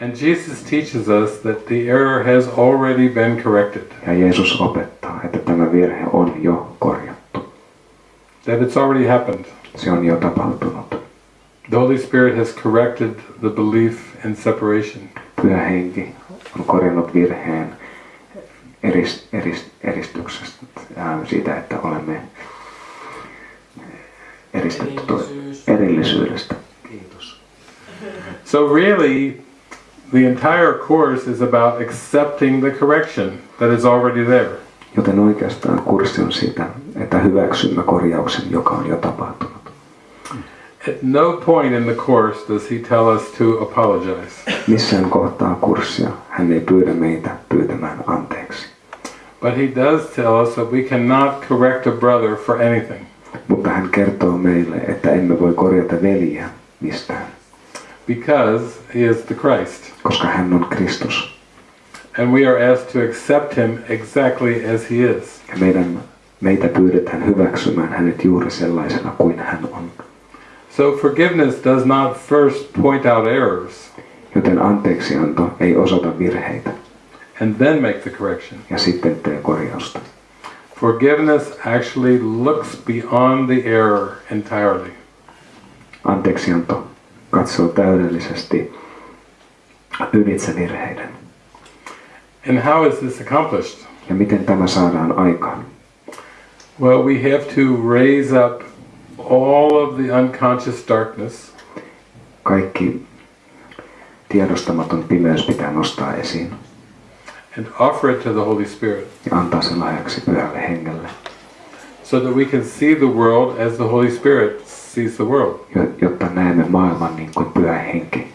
And Jesus teaches us that the error has already been corrected, Ja Jeesus opettaa, että tämä virhe on jo korjattu. that it's already happened. Se on jo tapahtunut. The Holy Spirit has corrected the belief in separation. Pyhä henki on korjannut virheen erist, erist, eristyksestä, ää, siitä, että olemme eristetty erillisyydestä. Kiitos. So really, the entire course is about accepting the correction that is already there. Joten oikeastaan kurssi on siitä, että hyväksymme korjauksen, joka on jo tapahtunut. At no point in the course does he tell us to apologize, Missään kohtaa kurssia hän ei pyydä meitä pyytämään anteeksi. but he does tell us that we cannot correct a brother for anything. Mutta hän kertoo meille, että emme voi korjata veljeä mistään, because he is the Christ. koska hän on Kristus. And we are asked to accept him exactly as he is. Ja meidän, meitä pyydetään hyväksymään hänet juuri sellaisena kuin hän on. So forgiveness does not first point out errors Joten anteeksianto ei osoita virheitä and then make the correction. ja sitten tee korjausta. Forgiveness actually looks beyond the error entirely. Anteeksianto katsoo täydellisesti ylitse virheiden. And how is this accomplished? Ja miten tämä saadaan aikaan? Well, we have to raise up all of the unconscious darkness Kaikki tiedostamaton pimeys pitää nostaa esiin and offer it to the Holy Spirit ja antaa sen lahjaksi pyhälle hengelle, so that we can see the world as the Holy Spirit sees the world. jo- jotta näemme maailman niin kuin pyhä henki.